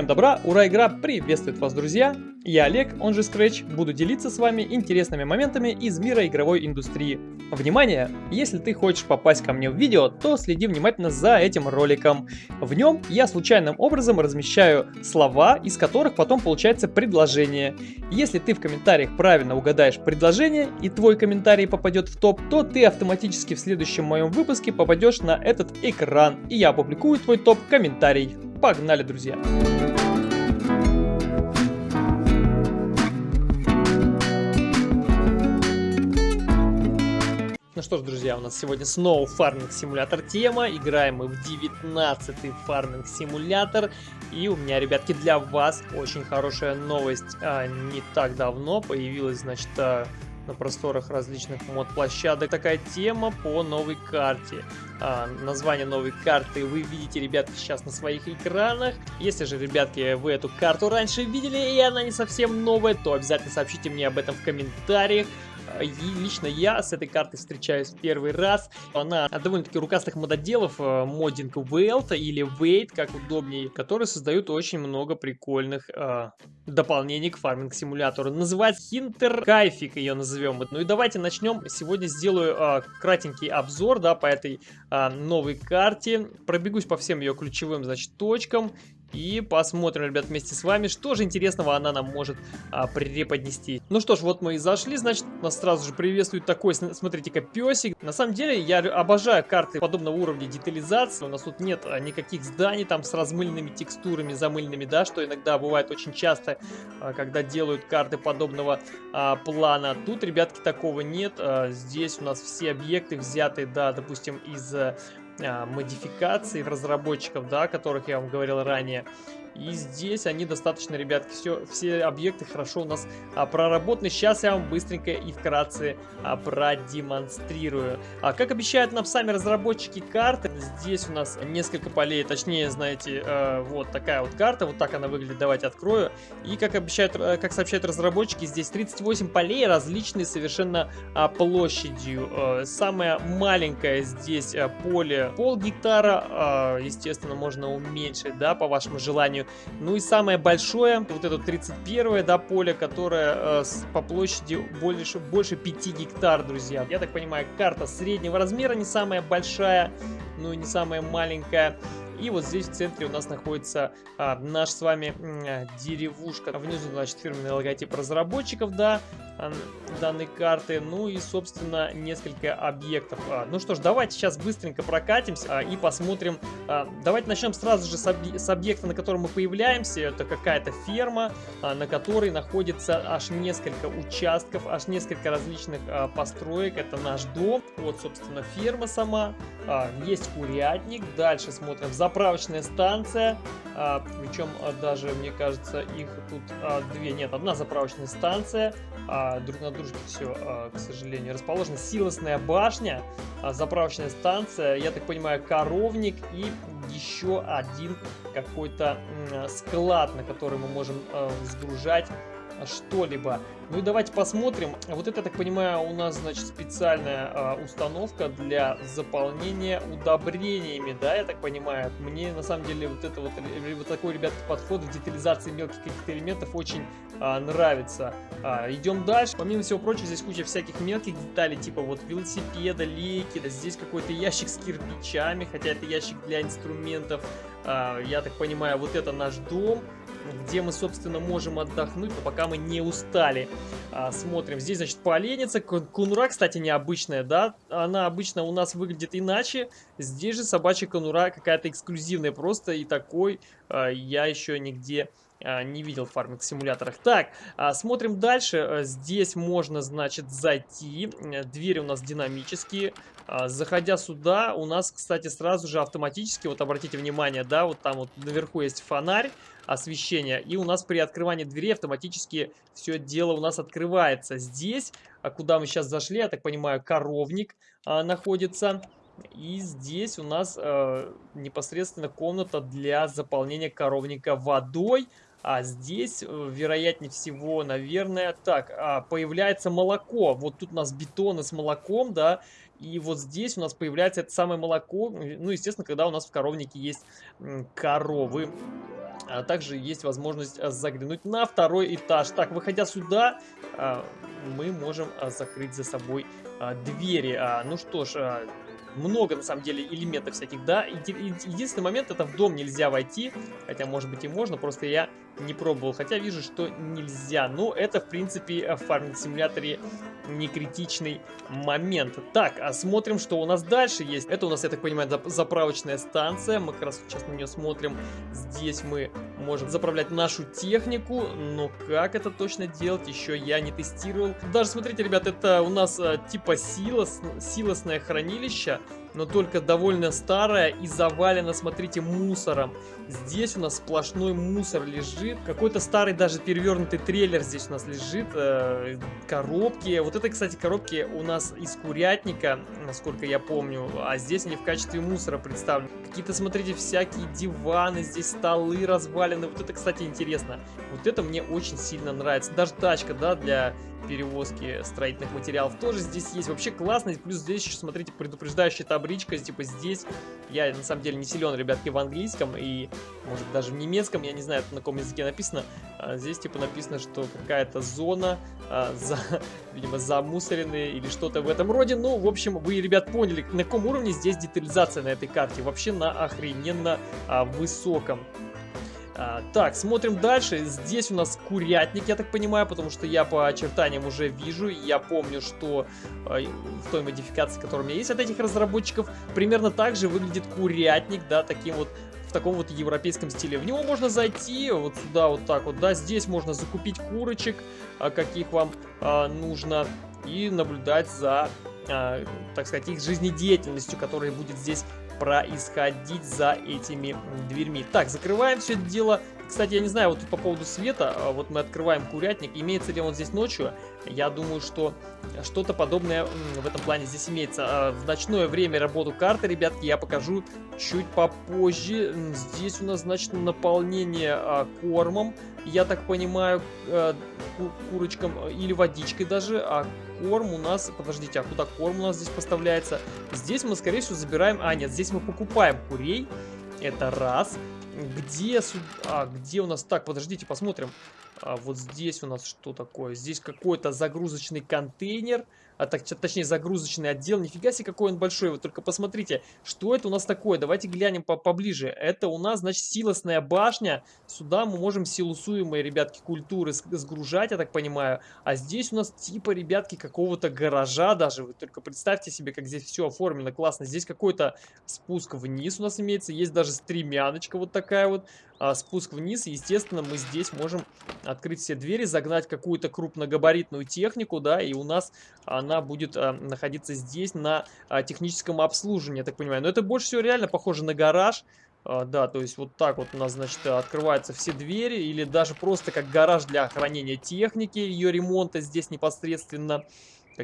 Всем добра, ура, игра приветствует вас, друзья! Я Олег, он же Scratch, буду делиться с вами интересными моментами из мира игровой индустрии. Внимание! Если ты хочешь попасть ко мне в видео, то следи внимательно за этим роликом. В нем я случайным образом размещаю слова, из которых потом получается предложение. Если ты в комментариях правильно угадаешь предложение и твой комментарий попадет в топ, то ты автоматически в следующем моем выпуске попадешь на этот экран, и я опубликую твой топ-комментарий. Погнали, друзья! Ну что ж, друзья, у нас сегодня снова фарминг симулятор тема. Играем мы в 19-й фарминг симулятор. И у меня, ребятки, для вас очень хорошая новость. А, не так давно появилась, значит, а, на просторах различных мод-площадок такая тема по новой карте. А, название новой карты вы видите, ребятки, сейчас на своих экранах. Если же, ребятки, вы эту карту раньше видели и она не совсем новая, то обязательно сообщите мне об этом в комментариях. И лично я с этой картой встречаюсь в первый раз. Она довольно-таки рукастых мододелов, моддинг Welt или Wait, как удобнее, которые создают очень много прикольных э, дополнений к фарминг-симулятору. Называется Хинтер Кайфик ее назовем. Ну и давайте начнем. Сегодня сделаю э, кратенький обзор, да, по этой новой карте. Пробегусь по всем ее ключевым, значит, точкам и посмотрим, ребят, вместе с вами, что же интересного она нам может а, преподнести. Ну что ж, вот мы и зашли, значит, нас сразу же приветствует такой, смотрите-ка, песик. На самом деле, я обожаю карты подобного уровня детализации. У нас тут нет а, никаких зданий там с размыленными текстурами, замыленными, да, что иногда бывает очень часто, а, когда делают карты подобного а, плана. Тут, ребятки, такого нет. А, здесь у нас все объекты взяты, да, допустим, из модификаций разработчиков, да, о которых я вам говорил ранее. И здесь они достаточно, ребятки, все, все объекты хорошо у нас а, проработаны. Сейчас я вам быстренько и вкратце а, продемонстрирую. А, как обещают нам сами разработчики карты, здесь у нас несколько полей, точнее, знаете, а, вот такая вот карта, вот так она выглядит, давайте открою. И как обещают, а, как сообщают разработчики, здесь 38 полей, различные совершенно а, площадью. А, самое маленькое здесь а, поле пол гектара, а, естественно, можно уменьшить, да, по вашему желанию. Ну и самое большое, вот это 31 да, поле, которое э, по площади больше, больше 5 гектар, друзья. Я так понимаю, карта среднего размера, не самая большая, ну и не самая маленькая. И вот здесь в центре у нас находится а, наш с вами а, деревушка. Внизу, значит, фирменный логотип разработчиков, да, а, данной карты. Ну и, собственно, несколько объектов. А, ну что ж, давайте сейчас быстренько прокатимся а, и посмотрим. А, давайте начнем сразу же с, объ с объекта, на котором мы появляемся. Это какая-то ферма, а, на которой находится аж несколько участков, аж несколько различных а, построек. Это наш дом. Вот, собственно, ферма сама. А, есть курятник. Дальше смотрим за заправочная станция, а, причем а, даже, мне кажется, их тут а, две, нет, одна заправочная станция, друг на дружке все, к сожалению, расположена силосная башня, заправочная станция, я так понимаю, коровник и еще один какой-то склад, на который мы можем сгружать что-либо. Ну и давайте посмотрим. Вот это, я так понимаю, у нас, значит, специальная э, установка для заполнения удобрениями, да, я так понимаю. Мне, на самом деле, вот это вот, э, вот такой, ребят, подход в детализации мелких каких-то элементов очень э, нравится. А, идем дальше. Помимо всего прочего, здесь куча всяких мелких деталей, типа вот велосипеда, лейки, да, здесь какой-то ящик с кирпичами, хотя это ящик для инструментов. А, я так понимаю, вот это наш дом где мы, собственно, можем отдохнуть, но пока мы не устали. А, смотрим, здесь, значит, поленница. Конура, кстати, необычная, да? Она обычно у нас выглядит иначе. Здесь же собачья конура какая-то эксклюзивная просто, и такой а, я еще нигде а, не видел в фарминг-симуляторах. Так, а, смотрим дальше. А, здесь можно, значит, зайти. Двери у нас динамические. Заходя сюда, у нас, кстати, сразу же автоматически, вот обратите внимание, да, вот там вот наверху есть фонарь освещения. И у нас при открывании двери автоматически все дело у нас открывается. Здесь, куда мы сейчас зашли, я так понимаю, коровник находится. И здесь у нас э, непосредственно комната для заполнения коровника водой. А здесь, э, вероятнее всего, наверное, так, а, появляется молоко. Вот тут у нас бетоны с молоком, да, и вот здесь у нас появляется это самое молоко. Ну, естественно, когда у нас в коровнике есть коровы. А также есть возможность а, заглянуть на второй этаж. Так, выходя сюда, а, мы можем а, закрыть за собой двери. Ну что ж, много, на самом деле, элементов всяких, да. Единственный момент, это в дом нельзя войти, хотя, может быть, и можно, просто я не пробовал, хотя вижу, что нельзя. Но это, в принципе, в фарминг-симуляторе не критичный момент. Так, а смотрим, что у нас дальше есть. Это у нас, я так понимаю, заправочная станция. Мы как раз сейчас на нее смотрим. Здесь мы можем заправлять нашу технику, но как это точно делать, еще я не тестировал. Даже, смотрите, ребят, это у нас а, типа силос, силосное хранилище но только довольно старая и завалена, смотрите, мусором. Здесь у нас сплошной мусор лежит. Какой-то старый даже перевернутый трейлер здесь у нас лежит. Э, коробки. Вот это, кстати, коробки у нас из курятника, насколько я помню. А здесь они в качестве мусора представлены. Какие-то, смотрите, всякие диваны, здесь столы развалены. Вот это, кстати, интересно. Вот это мне очень сильно нравится. Даже тачка, да, для перевозки строительных материалов тоже здесь есть. Вообще классно. Плюс здесь еще, смотрите, предупреждающая табличка. Типа здесь я на самом деле не силен, ребятки, в английском и, может, даже в немецком. Я не знаю, на каком языке написано. А здесь, типа, написано, что какая-то зона а, за, видимо, замусоренные или что-то в этом роде. Ну, в общем, вы, ребят, поняли, на каком уровне здесь детализация на этой карте. Вообще на охрененно а, высоком. А, так, смотрим дальше. Здесь у нас курятник, я так понимаю, потому что я по очертаниям уже вижу. Я помню, что э, в той модификации, которая у меня есть от этих разработчиков, примерно так же выглядит курятник, да, таким вот в таком вот европейском стиле. В него можно зайти вот сюда вот так вот, да, здесь можно закупить курочек, а, каких вам а, нужно, и наблюдать за, а, так сказать, их жизнедеятельностью, которая будет здесь происходить за этими дверьми. Так, закрываем все это дело. Кстати, я не знаю, вот по поводу света, а, вот мы открываем курятник, имеется ли он здесь ночью? Я думаю, что что-то подобное в этом плане здесь имеется. А, в ночное время работу карты, ребятки, я покажу чуть попозже. Здесь у нас, значит, наполнение а, кормом, я так понимаю, курочкам или водичкой даже, а корм у нас... Подождите, а куда корм у нас здесь поставляется? Здесь мы, скорее всего, забираем... А, нет, здесь мы покупаем курей. Это раз. Где... А, где у нас... Так, подождите, посмотрим. А вот здесь у нас что такое? Здесь какой-то загрузочный контейнер а так, точнее загрузочный отдел. Нифига себе, какой он большой. Вы только посмотрите, что это у нас такое. Давайте глянем по поближе. Это у нас, значит, силосная башня. Сюда мы можем силусуемые, ребятки, культуры сгружать, я так понимаю. А здесь у нас типа, ребятки, какого-то гаража даже. Вы только представьте себе, как здесь все оформлено классно. Здесь какой-то спуск вниз у нас имеется. Есть даже стремяночка вот такая вот а, спуск вниз. естественно, мы здесь можем открыть все двери, загнать какую-то крупногабаритную технику, да, и у нас она будет а, находиться здесь на а, техническом обслуживании, я так понимаю. Но это больше всего реально похоже на гараж. А, да, то есть вот так вот у нас, значит, открываются все двери, или даже просто как гараж для хранения техники, ее ремонта здесь непосредственно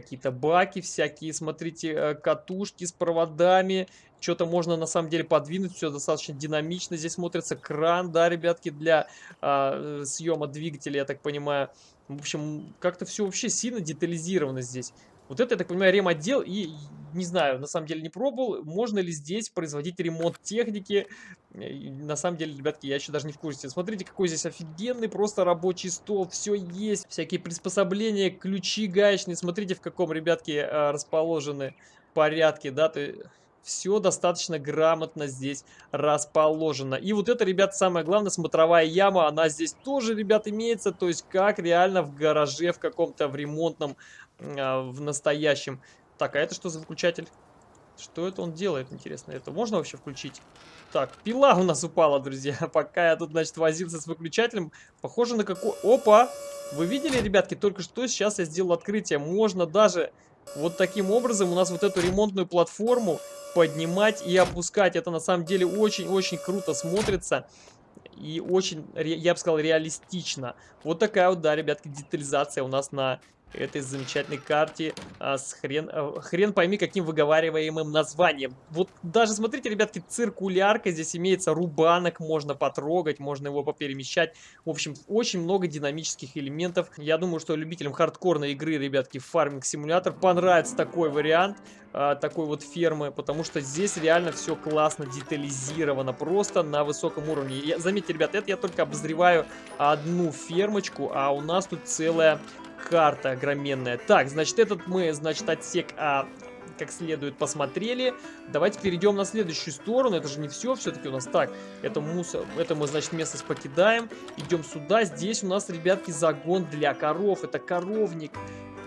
какие-то баки всякие, смотрите, э, катушки с проводами, что-то можно на самом деле подвинуть, все достаточно динамично, здесь смотрится кран, да, ребятки, для а, съема двигателя, я так понимаю. В общем, как-то все вообще сильно детализировано здесь. Вот это, я так понимаю, ремотдел, и не знаю, на самом деле не пробовал, можно ли здесь производить ремонт техники. И, на самом деле, ребятки, я еще даже не в курсе. Смотрите, какой здесь офигенный просто рабочий стол, все есть, всякие приспособления, ключи гаечные. Смотрите, в каком, ребятки, а, расположены порядке, да, то все достаточно грамотно здесь расположено. И вот это, ребят, самое главное, смотровая яма, она здесь тоже, ребят, имеется, то есть как реально в гараже в каком-то, в ремонтном а, в настоящем. Так, а это что за выключатель? Что это он делает, интересно? Это можно вообще включить? Так, пила у нас упала, друзья. Пока я тут, значит, возился с выключателем. Похоже на какой... Опа! Вы видели, ребятки, только что сейчас я сделал открытие. Можно даже вот таким образом у нас вот эту ремонтную платформу поднимать и опускать. Это на самом деле очень-очень круто смотрится и очень, я бы сказал, реалистично. Вот такая вот, да, ребятки, детализация у нас на этой замечательной карте а, с хрен, а, хрен пойми каким выговариваемым названием. Вот даже смотрите, ребятки, циркулярка, здесь имеется рубанок, можно потрогать, можно его поперемещать. В общем, очень много динамических элементов. Я думаю, что любителям хардкорной игры, ребятки, фарминг симулятор понравится такой вариант а, такой вот фермы, потому что здесь реально все классно детализировано, просто на высоком уровне. Я, заметьте, ребят, это я только обозреваю одну фермочку, а у нас тут целая карта огроменная. Так, значит, этот мы, значит, отсек а, как следует посмотрели. Давайте перейдем на следующую сторону. Это же не все все-таки у нас. Так, это мусор. Это мы, значит, место покидаем. Идем сюда. Здесь у нас, ребятки, загон для коров. Это коровник.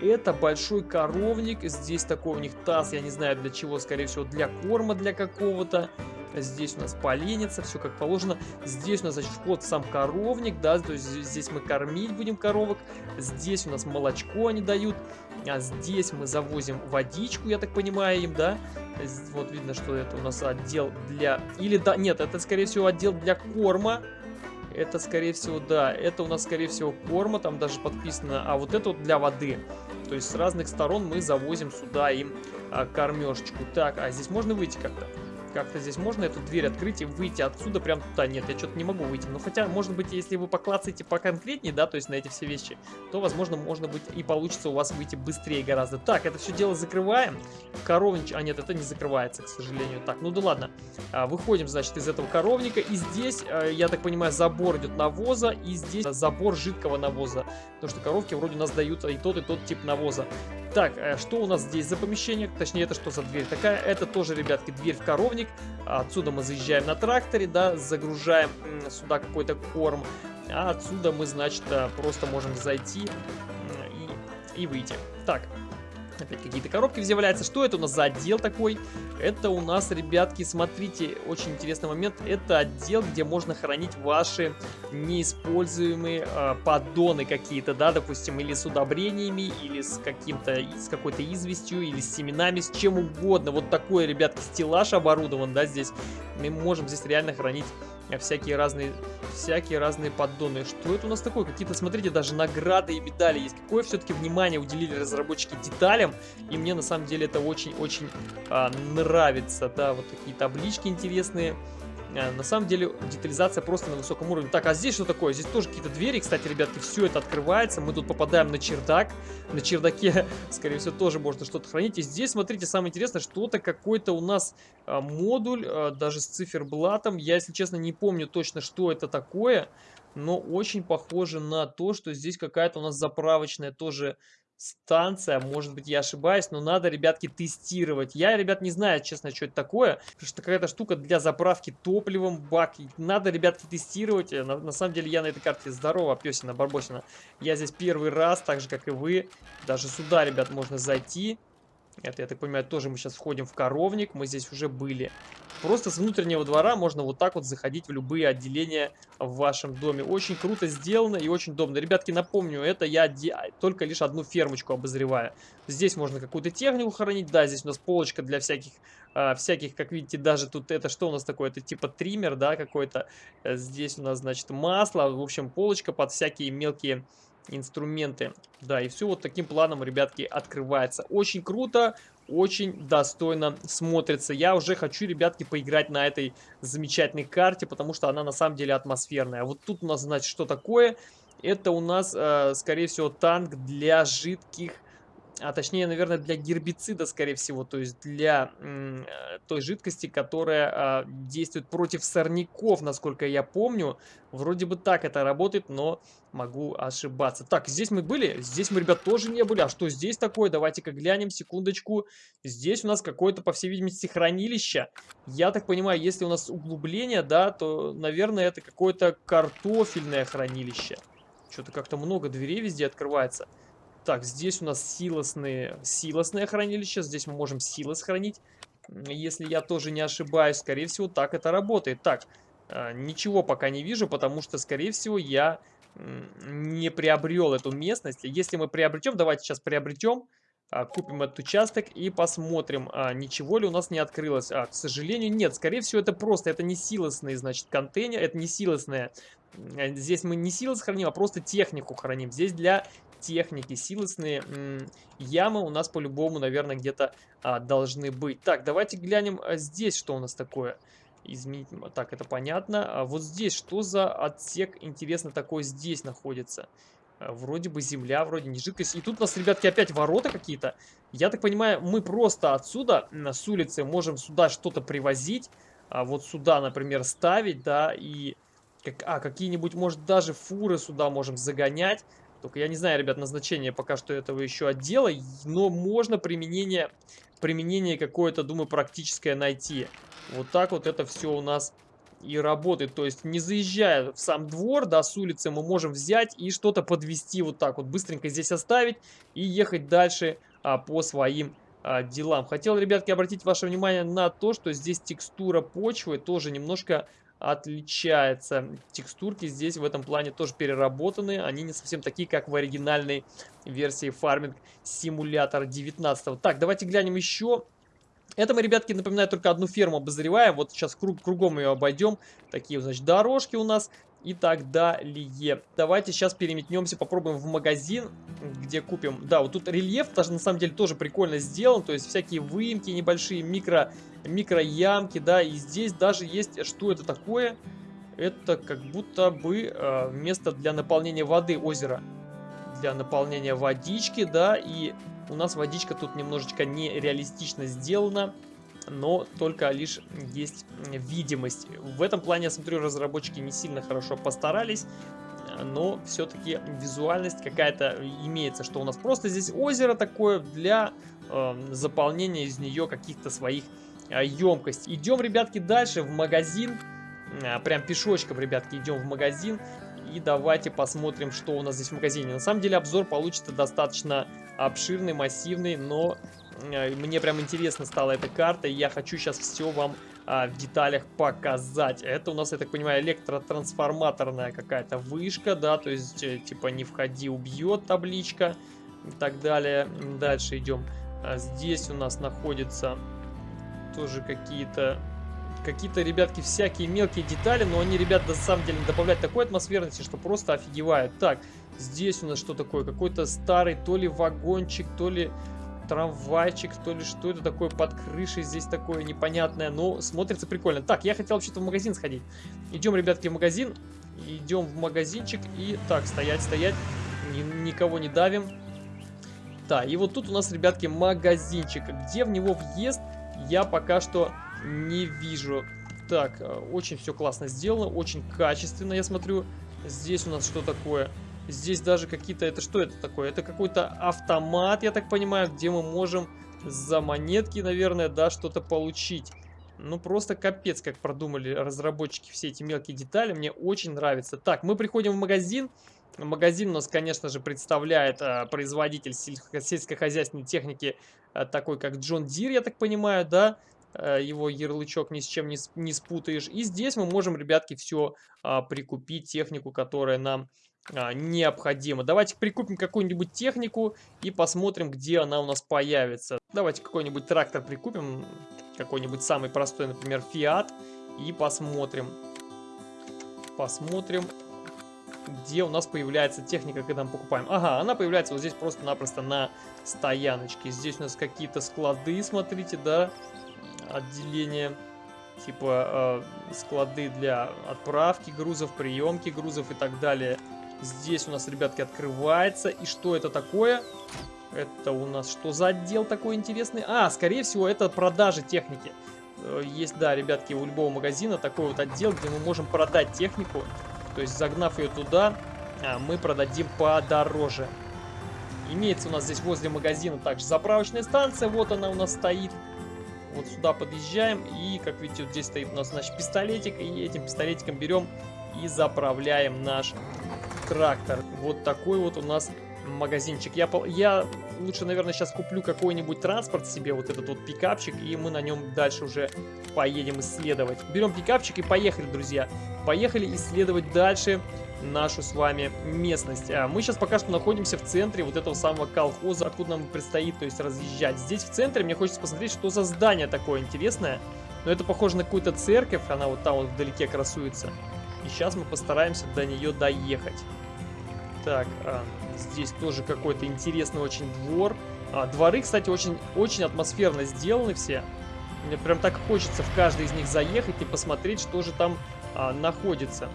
Это большой коровник. Здесь такой у них таз, я не знаю для чего, скорее всего, для корма для какого-то. Здесь у нас поленится, все как положено. Здесь у нас, значит, вход сам коровник, да, то есть здесь мы кормить будем коровок. Здесь у нас молочко они дают. А здесь мы завозим водичку, я так понимаю, им, да. Вот видно, что это у нас отдел для... Или, да, нет, это, скорее всего, отдел для корма. Это, скорее всего, да, это у нас, скорее всего, корма, там даже подписано. А вот это вот для воды. То есть с разных сторон мы завозим сюда им а, кормежечку. Так, а здесь можно выйти как-то? Как-то здесь можно эту дверь открыть и выйти отсюда прям туда? Нет, я что-то не могу выйти. Но хотя, может быть, если вы поклацаете поконкретнее, да, то есть на эти все вещи, то, возможно, можно быть и получится у вас выйти быстрее гораздо. Так, это все дело закрываем. Коровнич... А, нет, это не закрывается, к сожалению. Так, ну да ладно. А, выходим, значит, из этого коровника. И здесь, а, я так понимаю, забор идет навоза. И здесь забор жидкого навоза. Потому что коровки вроде у нас дают и тот, и тот тип навоза. Так, э, что у нас здесь за помещение? Точнее, это что за дверь такая? Это тоже, ребятки, дверь в коровник. Отсюда мы заезжаем на тракторе, да, загружаем сюда какой-то корм. А отсюда мы, значит, э, просто можем зайти и, и выйти. Так, Опять какие-то коробки взявляются. Что это у нас за отдел такой? Это у нас, ребятки, смотрите, очень интересный момент. Это отдел, где можно хранить ваши неиспользуемые э, поддоны какие-то, да, допустим, или с удобрениями, или с каким-то, с какой-то известью, или с семенами, с чем угодно. Вот такой, ребятки, стеллаж оборудован, да, здесь. Мы можем здесь реально хранить всякие разные, всякие разные поддоны. Что это у нас такое? Какие-то, смотрите, даже награды и медали есть. Какое все-таки внимание уделили разработчики деталям. И мне на самом деле это очень-очень а, нравится. Да, вот такие таблички интересные. Э, на самом деле детализация просто на высоком уровне. Так, а здесь что такое? Здесь тоже какие-то двери. Кстати, ребятки, все это открывается. Мы тут попадаем на чердак. На чердаке, скорее всего, тоже можно что-то хранить. И здесь, смотрите, самое интересное, что-то какой-то у нас а, модуль, а, даже с циферблатом. Я, если честно, не помню точно, что это такое. Но очень похоже на то, что здесь какая-то у нас заправочная тоже станция, может быть я ошибаюсь, но надо, ребятки, тестировать. Я, ребят, не знаю, честно, что это такое, потому что какая-то штука для заправки топливом, бак. Надо, ребятки, тестировать. На, на самом деле я на этой карте здорово, песина, барбосина. Я здесь первый раз, так же, как и вы. Даже сюда, ребят, можно зайти. Это, я так понимаю, тоже мы сейчас входим в коровник. Мы здесь уже были. Просто с внутреннего двора можно вот так вот заходить в любые отделения в вашем доме. Очень круто сделано и очень удобно. Ребятки, напомню, это я только лишь одну фермочку обозреваю. Здесь можно какую-то технику хранить. Да, здесь у нас полочка для всяких, э, всяких, как видите, даже тут это что у нас такое? Это типа триммер, да, какой-то. Здесь у нас, значит, масло. В общем, полочка под всякие мелкие инструменты. Да, и все вот таким планом, ребятки, открывается. Очень круто, очень достойно смотрится. Я уже хочу, ребятки, поиграть на этой замечательной карте, потому что она на самом деле атмосферная. Вот тут у нас, значит, что такое? Это у нас, э, скорее всего, танк для жидких а точнее, наверное, для гербицида, скорее всего, то есть для э, той жидкости, которая э, действует против сорняков, насколько я помню. Вроде бы так это работает, но могу ошибаться. Так, здесь мы были? Здесь мы, ребят, тоже не были. А что здесь такое? Давайте-ка глянем, секундочку. Здесь у нас какое-то, по всей видимости, хранилище. Я так понимаю, если у нас углубление, да, то, наверное, это какое-то картофельное хранилище. Что-то как-то много дверей везде открывается. Так, здесь у нас силосные, силосное хранилище. Здесь мы можем силы сохранить. Если я тоже не ошибаюсь, скорее всего, так это работает. Так, а, ничего пока не вижу, потому что, скорее всего, я не приобрел эту местность. Если мы приобретем, давайте сейчас приобретем, купим этот участок и посмотрим, а, ничего ли у нас не открылось. к сожалению, нет. Скорее всего, это просто, это не силосный, значит, контейнер, это не силосное. Здесь мы не силос храним, а просто технику храним. Здесь для техники, силосные ямы у нас по-любому, наверное, где-то а, должны быть. Так, давайте глянем а, здесь, что у нас такое. Изменить, так, это понятно. А вот здесь, что за отсек, интересно, такой здесь находится? А, вроде бы земля, вроде не жидкость. И тут у нас, ребятки, опять ворота какие-то. Я так понимаю, мы просто отсюда, с улицы, можем сюда что-то привозить. А вот сюда, например, ставить, да, и... А, какие-нибудь, может, даже фуры сюда можем загонять. Только я не знаю, ребят, назначение пока что этого еще отдела, но можно применение, применение какое-то, думаю, практическое найти. Вот так вот это все у нас и работает. То есть, не заезжая в сам двор, да, с улицы, мы можем взять и что-то подвести вот так вот, быстренько здесь оставить и ехать дальше а, по своим а, делам. Хотел, ребятки, обратить ваше внимание на то, что здесь текстура почвы тоже немножко отличается. Текстурки здесь в этом плане тоже переработаны. Они не совсем такие, как в оригинальной версии Farming Simulator 19. Так, давайте глянем еще. Это мы, ребятки, напоминаю, только одну ферму обозреваем. Вот сейчас круг, кругом ее обойдем. Такие, значит, дорожки у нас и так далее. Давайте сейчас переметнемся, попробуем в магазин, где купим... Да, вот тут рельеф даже на самом деле тоже прикольно сделан, то есть всякие выемки небольшие, микро, микро ямки, да, и здесь даже есть... Что это такое? Это как будто бы э, место для наполнения воды озера. Для наполнения водички, да, и у нас водичка тут немножечко нереалистично сделана но только лишь есть видимость. В этом плане, я смотрю, разработчики не сильно хорошо постарались, но все-таки визуальность какая-то имеется, что у нас просто здесь озеро такое для э, заполнения из нее каких-то своих э, емкостей. Идем, ребятки, дальше в магазин, э, прям пешочком, ребятки, идем в магазин. И давайте посмотрим, что у нас здесь в магазине. На самом деле обзор получится достаточно обширный, массивный, но Э, мне прям интересно стала эта карта, и я хочу сейчас все вам а, в деталях показать. Это у нас, я так понимаю, электротрансформаторная какая-то вышка, да, то есть, э, типа, не входи, убьет табличка и так далее. Дальше идем. А здесь у нас находится тоже какие-то какие-то, ребятки, всякие мелкие детали, но они, ребят, на самом деле добавляют такой атмосферности, что просто офигевают. Так, здесь у нас что такое? Какой-то старый то ли вагончик, то ли трамвайчик, то ли что это такое под крышей здесь такое непонятное, но смотрится прикольно. Так, я хотел вообще-то в магазин сходить. Идем, ребятки, в магазин, идем в магазинчик и... Так, стоять, стоять, Ни, никого не давим. Да, и вот тут у нас, ребятки, магазинчик. Где в него въезд, я пока что не вижу. Так, э, очень все классно сделано, очень качественно, я смотрю. Здесь у нас что такое? Здесь даже какие-то... Это что это такое? Это какой-то автомат, я так понимаю, где мы можем за монетки, наверное, да, что-то получить. Ну, просто капец, как продумали разработчики все эти мелкие детали. Мне очень нравится. Так, мы приходим в магазин. Магазин у нас, конечно же, представляет а, производитель сельско сельскохозяйственной техники, а, такой как John Deere, я так понимаю, да? А, его ярлычок ни с чем не, не спутаешь. И здесь мы можем, ребятки, все а, прикупить, технику, которая нам а, необходимо. Давайте прикупим какую-нибудь технику и посмотрим, где она у нас появится. Давайте какой-нибудь трактор прикупим, какой-нибудь самый простой, например, Fiat, и посмотрим. Посмотрим, где у нас появляется техника, когда мы покупаем. Ага, она появляется вот здесь просто-напросто на стояночке. Здесь у нас какие-то склады, смотрите, да, отделение типа э, склады для отправки грузов, приемки грузов и так далее. Здесь у нас, ребятки, открывается. И что это такое? Это у нас что за отдел такой интересный? А, скорее всего, это продажи техники. Э, есть, да, ребятки, у любого магазина такой вот отдел, где мы можем продать технику. То есть, загнав ее туда, а, мы продадим подороже. Имеется у нас здесь возле магазина также заправочная станция. Вот она у нас стоит. Вот сюда подъезжаем. И, как видите, вот здесь стоит у нас, значит, пистолетик. И этим пистолетиком берем и заправляем наш трактор. Вот такой вот у нас магазинчик. Я, я лучше, наверное, сейчас куплю какой-нибудь транспорт себе, вот этот вот пикапчик, и мы на нем дальше уже поедем исследовать. Берем пикапчик и поехали, друзья. Поехали исследовать дальше нашу с вами местность. А мы сейчас пока что находимся в центре вот этого самого колхоза, откуда нам предстоит, то есть, разъезжать. Здесь в центре мне хочется посмотреть, что за здание такое интересное. Но это похоже на какую-то церковь, она вот там вот вдалеке красуется. И сейчас мы постараемся до нее доехать. Так, а, Здесь тоже какой-то интересный очень двор. А, дворы, кстати, очень, очень атмосферно сделаны все. Мне прям так хочется в каждый из них заехать и посмотреть, что же там а, находится.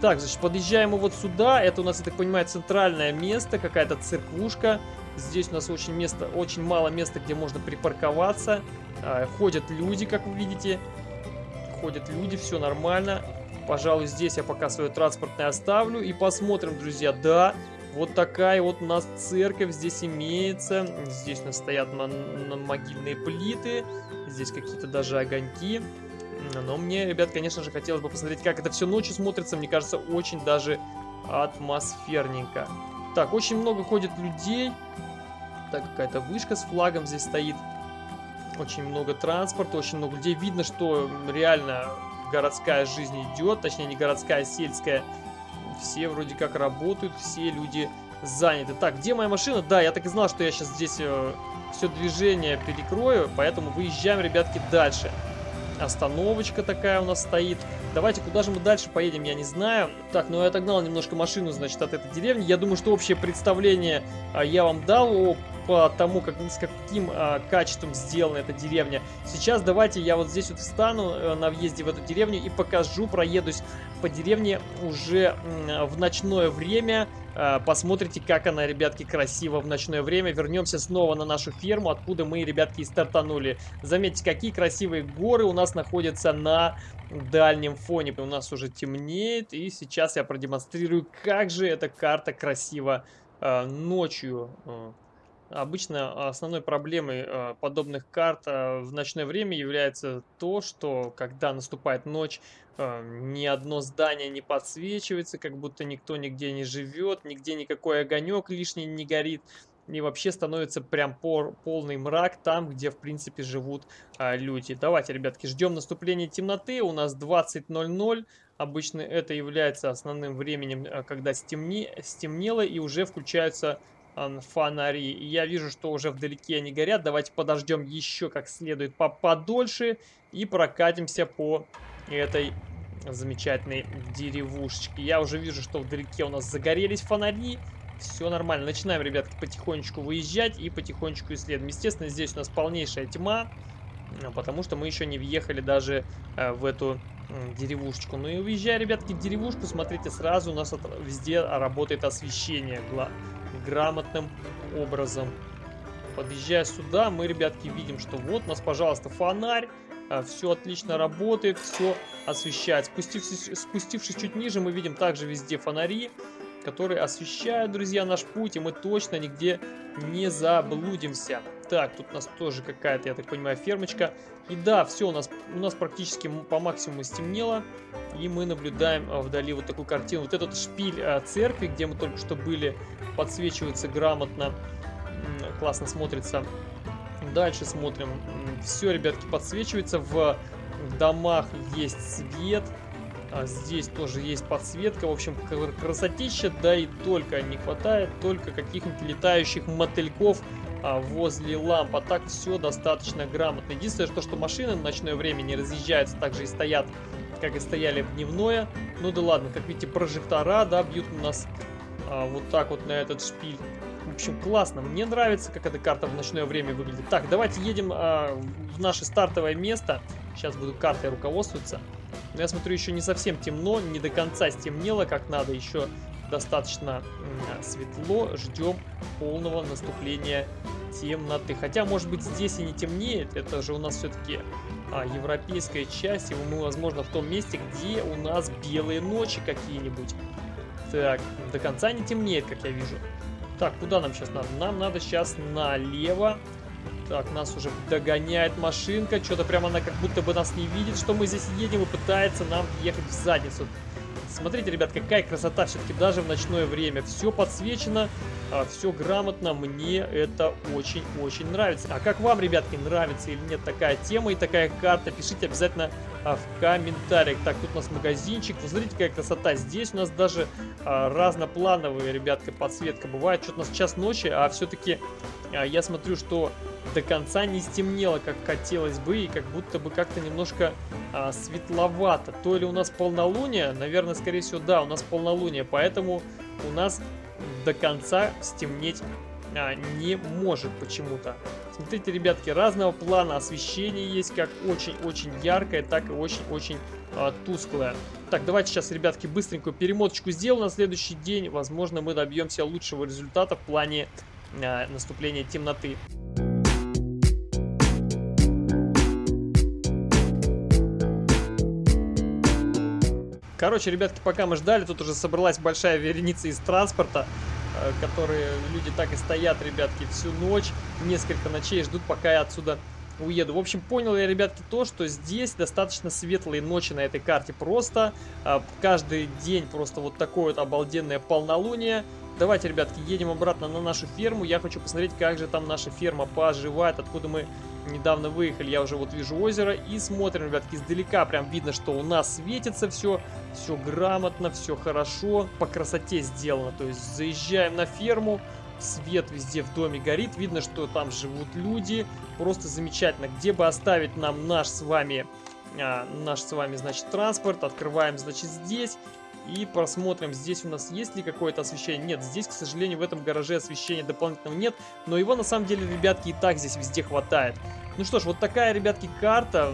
Так, значит, подъезжаем мы вот сюда. Это у нас, я так понимаю, центральное место, какая-то церквушка. Здесь у нас очень, место, очень мало места, где можно припарковаться. А, ходят люди, как вы видите. Ходят люди, все нормально. Пожалуй, здесь я пока свое транспортное оставлю. И посмотрим, друзья. Да, вот такая вот у нас церковь здесь имеется. Здесь у нас стоят на, на могильные плиты. Здесь какие-то даже огоньки. Но мне, ребят, конечно же, хотелось бы посмотреть, как это все ночью смотрится. Мне кажется, очень даже атмосферненько. Так, очень много ходит людей. Так, какая-то вышка с флагом здесь стоит. Очень много транспорта, очень много людей. Видно, что реально городская жизнь идет. Точнее, не городская, а сельская. Все вроде как работают, все люди заняты. Так, где моя машина? Да, я так и знал, что я сейчас здесь э, все движение перекрою. Поэтому выезжаем, ребятки, дальше. Остановочка такая у нас стоит. Давайте, куда же мы дальше поедем, я не знаю. Так, ну я отогнал немножко машину, значит, от этой деревни. Я думаю, что общее представление а, я вам дал о по тому, как, с каким а, качеством сделана эта деревня. Сейчас давайте я вот здесь вот встану а, на въезде в эту деревню и покажу, проедусь по деревне уже а, в ночное время. А, посмотрите, как она, ребятки, красиво в ночное время. Вернемся снова на нашу ферму, откуда мы, ребятки, и стартанули. Заметьте, какие красивые горы у нас находятся на дальнем фоне. У нас уже темнеет, и сейчас я продемонстрирую, как же эта карта красиво э, ночью. Обычно основной проблемой э, подобных карт э, в ночное время является то, что когда наступает ночь, э, ни одно здание не подсвечивается, как будто никто нигде не живет, нигде никакой огонек лишний не горит. И вообще становится прям пор, полный мрак там, где в принципе живут а, люди. Давайте, ребятки, ждем наступления темноты. У нас 20.00. Обычно это является основным временем, когда стемни, стемнело и уже включаются фонари. И я вижу, что уже вдалеке они горят. Давайте подождем еще как следует подольше и прокатимся по этой замечательной деревушечке. Я уже вижу, что вдалеке у нас загорелись фонари. Все нормально. Начинаем, ребятки, потихонечку выезжать и потихонечку исследуем. Естественно, здесь у нас полнейшая тьма, потому что мы еще не въехали даже э, в эту деревушечку. Ну и уезжая, ребятки, в деревушку, смотрите, сразу у нас везде работает освещение грамотным образом. Подъезжая сюда, мы, ребятки, видим, что вот у нас, пожалуйста, фонарь. А, все отлично работает, все освещает. Спустившись, спустившись чуть ниже, мы видим также везде фонари, которые освещают, друзья, наш путь, и мы точно нигде не заблудимся. Так, тут у нас тоже какая-то, я так понимаю, фермочка. И да, все, у нас, у нас практически по максимуму стемнело. И мы наблюдаем а, вдали вот такую картину. Вот этот шпиль а, церкви, где мы только что были, подсвечивается грамотно. Классно смотрится. Дальше смотрим. Все, ребятки, подсвечивается. В домах есть свет. А здесь тоже есть подсветка. В общем, красотища, да и только не хватает только каких-нибудь летающих мотыльков а, возле ламп. А так все достаточно грамотно. Единственное, что, что машины в ночное время не разъезжаются, также и стоят, как и стояли в дневное. Ну да ладно, как видите, прожектора, да, бьют у нас а, вот так вот на этот шпиль. В общем, классно. Мне нравится, как эта карта в ночное время выглядит. Так, давайте едем а, в наше стартовое место. Сейчас буду картой руководствоваться. Но я смотрю, еще не совсем темно, не до конца стемнело, как надо. Еще достаточно светло. Ждем полного наступления темноты. Хотя, может быть, здесь и не темнеет. Это же у нас все-таки а, европейская часть. И мы, возможно, в том месте, где у нас белые ночи какие-нибудь. Так, до конца не темнеет, как я вижу. Так, куда нам сейчас надо? Нам надо сейчас налево. Так, нас уже догоняет машинка. Что-то прямо она как будто бы нас не видит, что мы здесь едем и пытается нам ехать в задницу. Смотрите, ребят, какая красота все-таки даже в ночное время. Все подсвечено, а, все грамотно. Мне это очень-очень нравится. А как вам, ребятки, нравится или нет такая тема и такая карта? Пишите обязательно в комментариях. Так, тут у нас магазинчик. Вы смотрите, какая красота. Здесь у нас даже а, разноплановые, ребятка, подсветка бывает. Что-то у нас час ночи, а все-таки а, я смотрю, что до конца не стемнело, как хотелось бы, и как будто бы как-то немножко а, светловато. То ли у нас полнолуние, наверное, скорее всего, да, у нас полнолуние, поэтому у нас до конца стемнеть а, не может почему-то. Смотрите, ребятки, разного плана освещение есть, как очень-очень яркое, так и очень-очень а, тусклое. Так, давайте сейчас, ребятки, быстренькую перемоточку сделаю на следующий день. Возможно, мы добьемся лучшего результата в плане а, наступления темноты. Короче, ребятки, пока мы ждали, тут уже собралась большая вереница из транспорта, э, которые люди так и стоят, ребятки, всю ночь, несколько ночей ждут, пока я отсюда уеду. В общем, понял я, ребятки, то, что здесь достаточно светлые ночи на этой карте. Просто а, каждый день просто вот такое вот обалденное полнолуние. Давайте, ребятки, едем обратно на нашу ферму. Я хочу посмотреть, как же там наша ферма поживает, откуда мы недавно выехали, я уже вот вижу озеро. И смотрим, ребятки, издалека прям видно, что у нас светится все. Все грамотно, все хорошо, по красоте сделано. То есть заезжаем на ферму, свет везде в доме горит. Видно, что там живут люди. Просто замечательно. Где бы оставить нам наш с вами... А, наш с вами, значит, транспорт. Открываем, значит, здесь. И просмотрим, здесь у нас есть ли какое-то освещение. Нет, здесь, к сожалению, в этом гараже освещения дополнительного нет. Но его, на самом деле, ребятки, и так здесь везде хватает. Ну что ж, вот такая, ребятки, карта.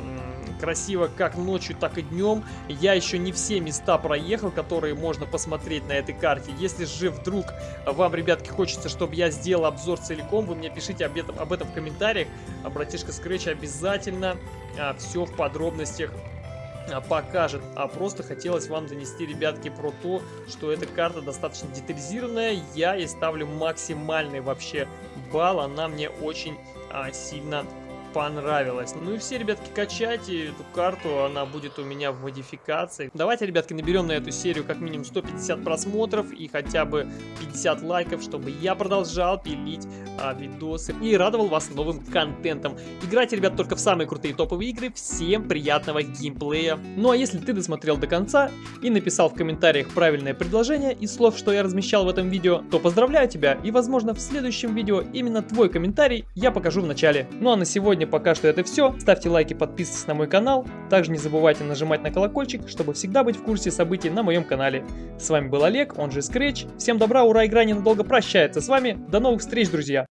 Красиво как ночью, так и днем. Я еще не все места проехал, которые можно посмотреть на этой карте. Если же вдруг вам, ребятки, хочется, чтобы я сделал обзор целиком, вы мне пишите об этом, об этом в комментариях. А братишка Scratch обязательно а, все в подробностях покажет, а просто хотелось вам донести, ребятки, про то, что эта карта достаточно детализированная, я ей ставлю максимальный вообще балл, она мне очень а, сильно понравилось. Ну и все, ребятки, качайте эту карту, она будет у меня в модификации. Давайте, ребятки, наберем на эту серию как минимум 150 просмотров и хотя бы 50 лайков, чтобы я продолжал пилить а, видосы и радовал вас новым контентом. Играйте, ребят, только в самые крутые топовые игры. Всем приятного геймплея. Ну а если ты досмотрел до конца и написал в комментариях правильное предложение из слов, что я размещал в этом видео, то поздравляю тебя и, возможно, в следующем видео именно твой комментарий я покажу в начале. Ну а на сегодня сегодня пока что это все. Ставьте лайки, подписывайтесь на мой канал. Также не забывайте нажимать на колокольчик, чтобы всегда быть в курсе событий на моем канале. С вами был Олег, он же Scratch. Всем добра, ура, игра ненадолго прощается с вами. До новых встреч, друзья!